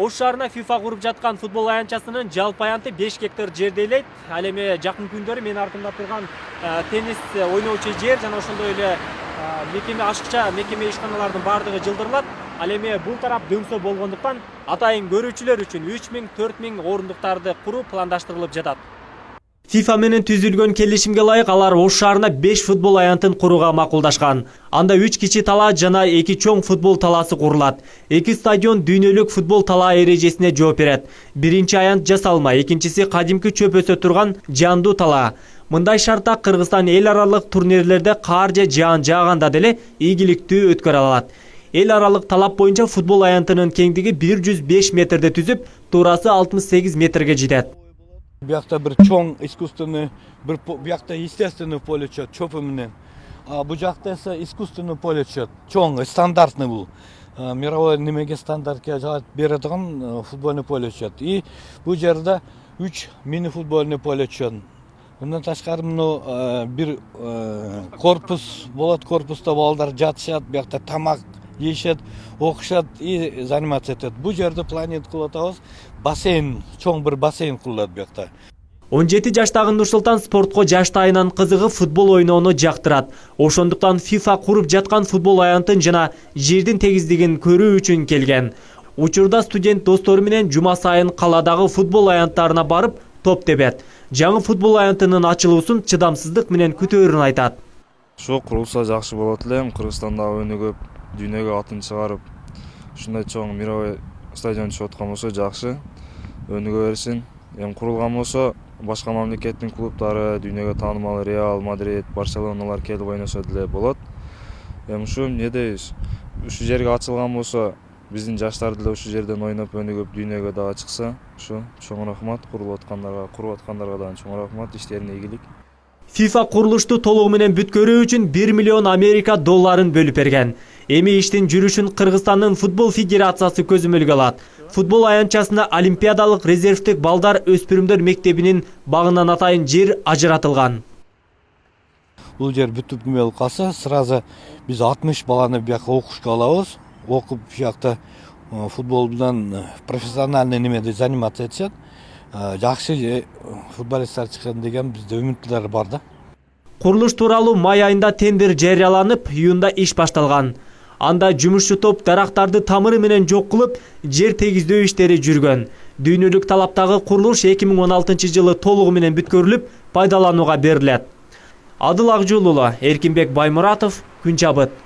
ош шаарына фифа куруп жаткан футбол аянтчасынын жалпы аянты беш гектар жерди ээлейт ал эми жакын күндөрү менин артымда турган теннис ойночу жер жана ошондой эле мекеме ашыкча мекеме ишканалардын баардыгы жылдырылат ал эми бул тарап дөңсө болгондуктан атайын көрүүчүлөр үчүн үч миң төрт миң орундуктарды куруу пландаштырылып жатат фифа менен түзүлгөн келишимге ылайык алар ош шаарына беш футбол аянтын курууга макулдашкан. Анда үч кичи талаа жана эки чоң футбол талаасы курулат. Эки стадион дүйнөлүк футбол талаа эрежесине жооп берет. Биринчи аянт жасалма экинчиси кадимки чөп өсө турган жаандуу талаа мындай шартта кыргызстан эл аралык турнирлерде каар же жаан жааганда деле ийгиликтүү өткөрө алат. Эл аралык талап боюнча футбол аянтынын кеңдиги бир жүз беш метрди түзүп туурасы алтымыш сегиз метрге жетет. Биякта бир чоң искусственный бир биякта естественный поле чөпү менен. А бул жакта эсе искусственный поле чөт чоң стандартный бул. Мировой немеге стандартка жаап бере турган футбольный поле чөт и бул жерде үч мини футбольный поле чөт мындан тышкары мына бир корпус болот корпуста балдар жатышат биякта тамак жейишет окушат и заниматься этет бул жерде планет кылып атабыз бассейн чоң бир бассейн курулат биякта он жети жаштагы нурсултан спортко жаштайынан кызыгып футбол ойноону жактырат ошондуктан фифа куруп жаткан футбол аянтын жана жердин тегиздигин көрүү үчүн келген учурда студент достору менен жума сайын калаадагы футбол аянттарына барып топ тебет жаңы футбол аянтынын ачылуусун чыдамсыздык менен күтөөрүн айтат ошо курулса жакшы болот элем кыргызстанда өнүгүп дүйнөгө атын чыгарып ушундай чоң мировой стадион түшүп аткан болсо жакшы өнүгө берсин. Эми курулган болсо башка мамлекеттин клубдары дүйнөгө таанымал реал мадрид барселоналар келип ойносо деле болот. Эми ушу эмне дейбиз? Ушул жерге ачылган болсо биздин жаштар деле ушул жерден ойноп өнүгүп дүйнөгө дагы чыкса ушу чоң рахмат. Курулуп аткандарга куруп аткандарга дагы чоң рахмат. Иштерине ийгилик. Фифа курулушту толугу менен бүткөрүү үчүн бир миллион америка долларын бөлүп берген. Эми иштин жүрүшүн кыргызстандын футбол федерациясы көзөмөлгө алат. Футбол аянтчасына олимпиадалык резервдик балдар өспүрүмдөр мектебинин багынан атайын жер ажыратылган. Бул жер бүтүп неме болуп калса сразу биз алтымыш баланы бияка окушка алабыз. Окуп биякта футбол менен профессиональный немеде заниматься этишет жакшы футболисттер чыккан деген бизде үмүттөр бар да. Курулуш тууралуу май айында тендер жарыяланып июнда иш башталган. Анда жумушчу топ дарактарды тамыры менен жок кылып жер тегиздөө иштери жүргөн дүйнөлүк талаптагы курулуш эки миң он алтынчы жылы толугу менен бүткөрүлүп пайдаланууга берилет адыл акжол уулу эркинбек баймуратов күн чабыт